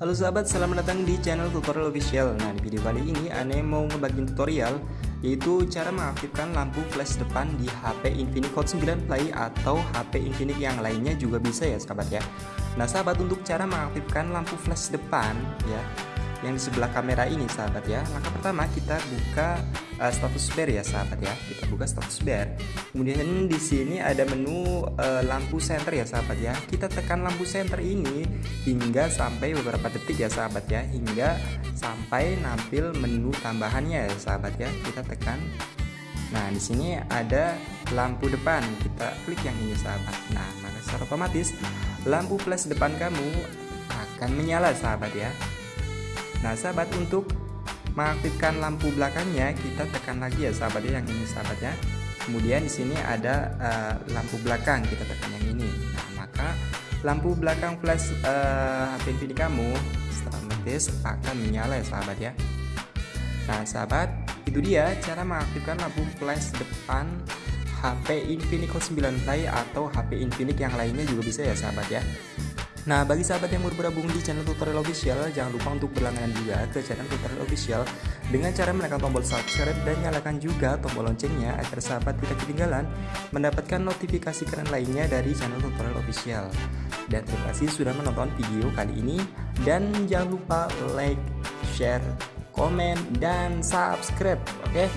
Halo sahabat, selamat datang di channel tutorial official. Nah di video kali ini Ane mau ngebagiin tutorial Yaitu cara mengaktifkan lampu flash depan di HP Infinix Hot 9 Play Atau HP Infinix yang lainnya juga bisa ya sahabat ya. Nah sahabat untuk cara mengaktifkan lampu flash depan ya yang di sebelah kamera ini sahabat ya. Langkah pertama kita buka uh, status bar ya sahabat ya. Kita buka status bar kemudian di sini ada menu uh, lampu center ya sahabat ya. Kita tekan lampu center ini hingga sampai beberapa detik ya sahabat ya. Hingga sampai nampil menu tambahannya ya sahabat ya. Kita tekan. Nah, di sini ada lampu depan. Kita klik yang ini, sahabat. Nah, maka secara otomatis lampu flash depan kamu akan menyala, sahabat ya. Nah sahabat untuk mengaktifkan lampu belakangnya kita tekan lagi ya sahabat ya yang ini sahabat ya. Kemudian di sini ada uh, lampu belakang kita tekan yang ini. Nah maka lampu belakang flash uh, HP Infinix kamu otomatis akan menyala ya sahabat ya. Nah sahabat itu dia cara mengaktifkan lampu flash depan HP Infinix Hot 9 Play atau HP Infinix yang lainnya juga bisa ya sahabat ya. Nah, bagi sahabat yang baru bergabung di channel tutorial official, jangan lupa untuk berlangganan juga ke channel tutorial official dengan cara menekan tombol subscribe dan nyalakan juga tombol loncengnya agar sahabat tidak ketinggalan mendapatkan notifikasi keren lainnya dari channel tutorial official. Dan terima kasih sudah menonton video kali ini dan jangan lupa like, share, komen, dan subscribe, oke? Okay?